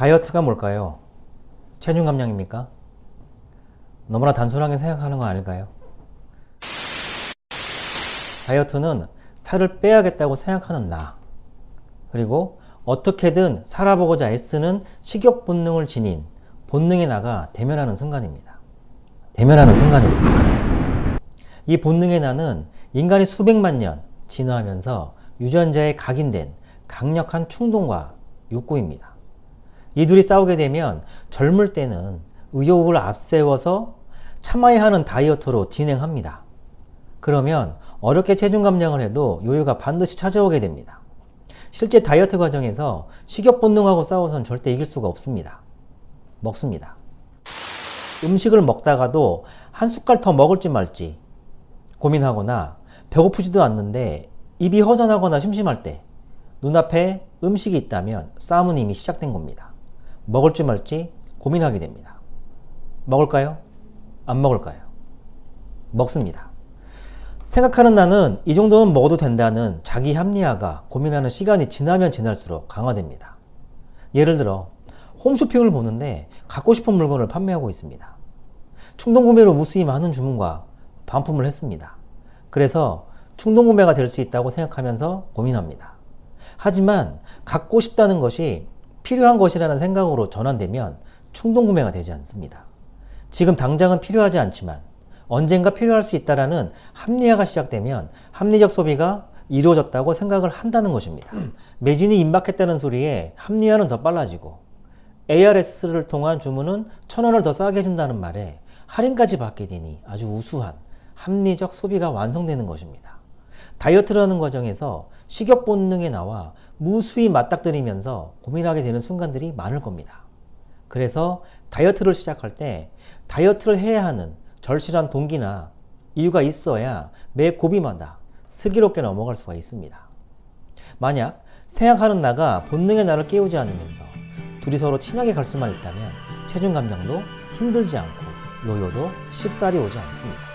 다이어트가 뭘까요? 체중 감량입니까? 너무나 단순하게 생각하는 거 아닐까요? 다이어트는 살을 빼야겠다고 생각하는 나 그리고 어떻게든 살아보고자 애쓰는 식욕 본능을 지닌 본능의 나가 대면하는 순간입니다. 대면하는 순간입니다. 이 본능의 나는 인간이 수백만 년 진화하면서 유전자에 각인된 강력한 충동과 욕구입니다. 이 둘이 싸우게 되면 젊을 때는 의욕을 앞세워서 참아야 하는 다이어트로 진행합니다. 그러면 어렵게 체중 감량을 해도 요요가 반드시 찾아오게 됩니다. 실제 다이어트 과정에서 식욕 본능하고 싸워서는 절대 이길 수가 없습니다. 먹습니다. 음식을 먹다가도 한 숟갈 더 먹을지 말지 고민하거나 배고프지도 않는데 입이 허전하거나 심심할 때 눈앞에 음식이 있다면 싸움은 이미 시작된 겁니다. 먹을지 말지 고민하게 됩니다. 먹을까요? 안 먹을까요? 먹습니다. 생각하는 나는 이 정도는 먹어도 된다는 자기 합리화가 고민하는 시간이 지나면 지날수록 강화됩니다. 예를 들어 홈쇼핑을 보는데 갖고 싶은 물건을 판매하고 있습니다. 충동구매로 무수히 많은 주문과 반품을 했습니다. 그래서 충동구매가 될 수 있다고 생각하면서 고민합니다. 하지만 갖고 싶다는 것이 필요한 것이라는 생각으로 전환되면 충동구매가 되지 않습니다. 지금 당장은 필요하지 않지만 언젠가 필요할 수 있다라는 합리화가 시작되면 합리적 소비가 이루어졌다고 생각을 한다는 것입니다. 매진이 임박했다는 소리에 합리화는 더 빨라지고 ARS를 통한 주문은 천 원을 더 싸게 해준다는 말에 할인까지 받게 되니 아주 우수한 합리적 소비가 완성되는 것입니다. 다이어트라는 과정에서 식욕 본능에 나와 무수히 맞닥뜨리면서 고민하게 되는 순간들이 많을 겁니다. 그래서 다이어트를 시작할 때 다이어트를 해야 하는 절실한 동기나 이유가 있어야 매 고비마다 슬기롭게 넘어갈 수가 있습니다. 만약 생각하는 나가 본능의 나를 깨우지 않으면서 둘이 서로 친하게 갈 수만 있다면 체중 감량도 힘들지 않고 요요도 쉽사리 오지 않습니다.